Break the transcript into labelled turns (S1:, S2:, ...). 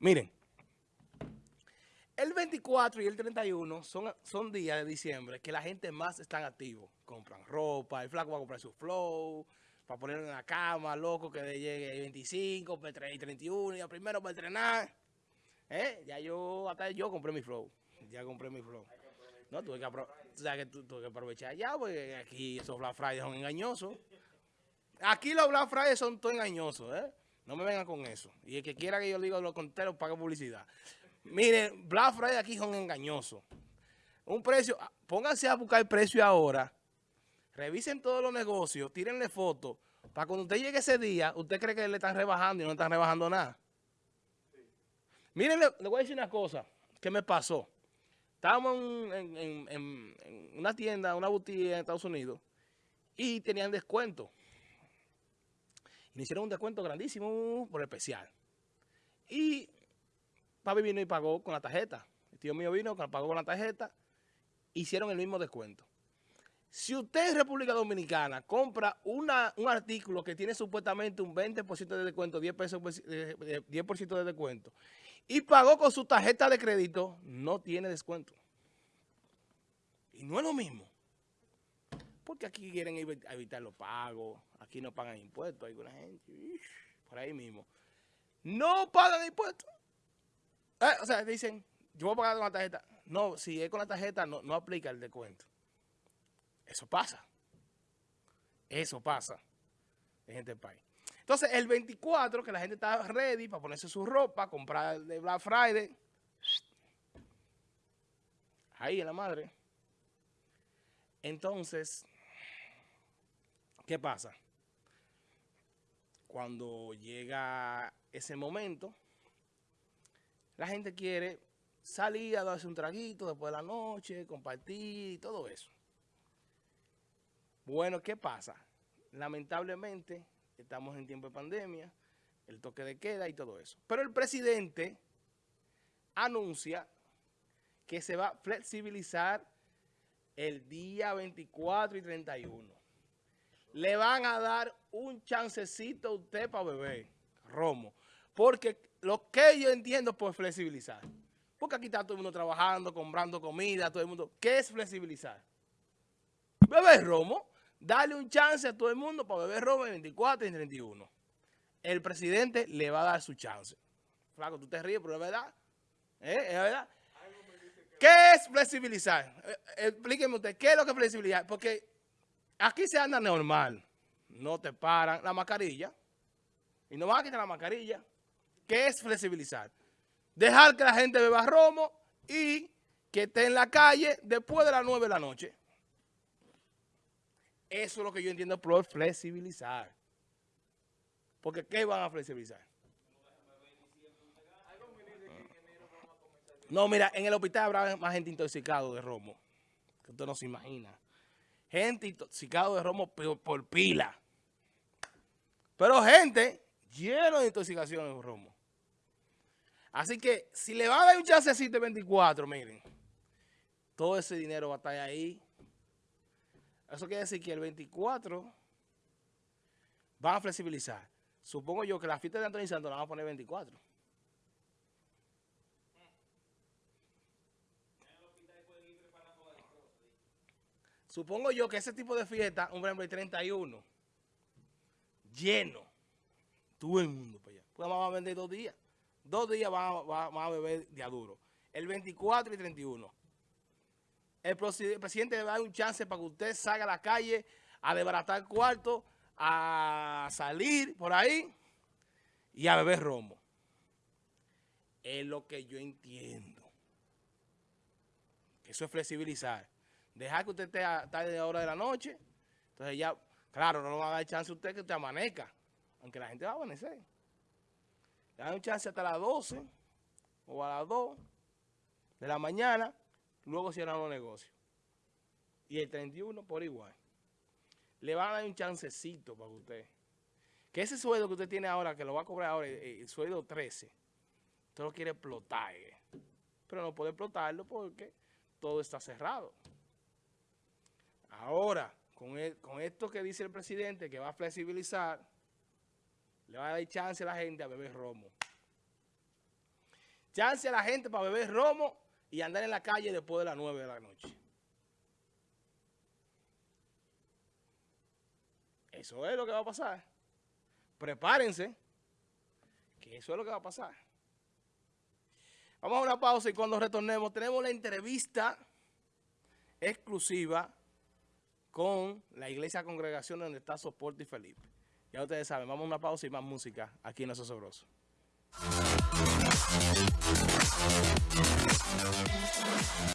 S1: Miren, el 24 y el 31 son, son días de diciembre que la gente más están activos. Compran ropa, el flaco va a comprar su flow, para ponerlo en la cama, loco, que llegue el 25, el 31, y el primero para entrenar. ¿Eh? Ya yo, hasta yo compré mi flow. Ya compré mi flow. No, tuve que, aprovechar ya, porque aquí esos Black Friday son engañosos. Aquí los Black Friday son todos engañosos, ¿eh? No me vengan con eso. Y el que quiera que yo diga lo contrario, pague publicidad. Miren, Black Friday aquí son engañosos. Un precio, ah, pónganse a buscar el precio ahora. Revisen todos los negocios, tírenle fotos. Para cuando usted llegue ese día, usted cree que le están rebajando y no están rebajando nada. Miren, le, voy a decir una cosa que me pasó. Estábamos en, una tienda, una boutique en Estados Unidos y tenían descuento. Me hicieron un descuento grandísimo por especial. Y papi vino y pagó con la tarjeta. El tío mío vino, pagó con la tarjeta. Hicieron el mismo descuento. Si usted en República Dominicana compra una, un artículo que tiene supuestamente un 20% de descuento, 10%, pesos, 10 de descuento, y pagó con su tarjeta de crédito, no tiene descuento. Y no es lo mismo. Porque aquí quieren evitar los pagos, aquí no pagan impuestos, hay alguna gente, por ahí mismo. No pagan impuestos. Eh, o sea, dicen, yo voy a pagar con la tarjeta. No, si es con la tarjeta, no, no aplica el descuento. Eso pasa. Eso pasa en del país. Entonces, el 24, que la gente está ready para ponerse su ropa, comprar de Black Friday. Ahí en la madre. Entonces, ¿qué pasa? Cuando llega ese momento, la gente quiere salir a darse un traguito después de la noche, compartir y todo eso. Bueno, ¿qué pasa? Lamentablemente, estamos en tiempo de pandemia, el toque de queda y todo eso. Pero el presidente anuncia que se va a flexibilizar el día 24 y 31. Le van a dar un chancecito a usted para beber, romo. Porque lo que yo entiendo por flexibilizar, porque aquí está todo el mundo trabajando, comprando comida, todo el mundo. ¿Qué es flexibilizar? Beber romo. Dale un chance a todo el mundo para beber romo en 24 y 31. El presidente le va a dar su chance. Flaco, tú te ríes, pero es verdad. ¿Eh? ¿Es verdad? ¿Qué es flexibilizar? Eh, explíqueme usted, ¿qué es lo que es flexibilizar? Porque aquí se anda normal. No te paran la mascarilla. Y no van a quitar la mascarilla. ¿Qué es flexibilizar? Dejar que la gente beba romo y que esté en la calle después de las 9 de la noche. Eso es lo que yo entiendo por flexibilizar. Porque ¿qué van a flexibilizar? No, mira, en el hospital habrá más gente intoxicada de romo. Que usted no se imagina. Gente intoxicada de romo por, pila. Pero gente lleno de intoxicación de romo. Así que si le va a dar un chancecito de 24, miren, todo ese dinero va a estar ahí eso quiere decir que el 24 van a flexibilizar. Supongo yo que la fiesta de Antonio Santos la van a poner 24. Supongo yo que ese tipo de fiesta, un ejemplo, el 31, lleno, todo el mundo para allá. Pues vamos a vender dos días. Dos días vamos a, beber de duro. El 24 y 31 el, presidente le da un chance para que usted salga a la calle a desbaratar cuarto, a salir por ahí y a beber romo. Es lo que yo entiendo. Eso es flexibilizar. Dejar que usted esté a tarde de hora de la noche. Entonces ya, claro, no le va a dar chance a usted que usted amanezca. Aunque la gente va a amanecer. Le da un chance hasta las 12 o a las 2 de la mañana luego cierran los negocios. Y el 31 por igual. Le van a dar un chancecito para usted. Que ese sueldo que usted tiene ahora, que lo va a cobrar ahora, el sueldo 13, usted lo quiere explotar. Eh. Pero no puede explotarlo porque todo está cerrado. Ahora, con, con esto que dice el presidente, que va a flexibilizar, le va a dar chance a la gente a beber romo. chance a la gente para beber romo y andar en la calle después de las 9 de la noche. Eso es lo que va a pasar. Prepárense, que eso es lo que va a pasar. Vamos a una pausa y cuando retornemos tenemos la entrevista exclusiva con la iglesia congregación donde está Soporte y Felipe. Ya ustedes saben, vamos a una pausa y más música aquí en Los Sobroso.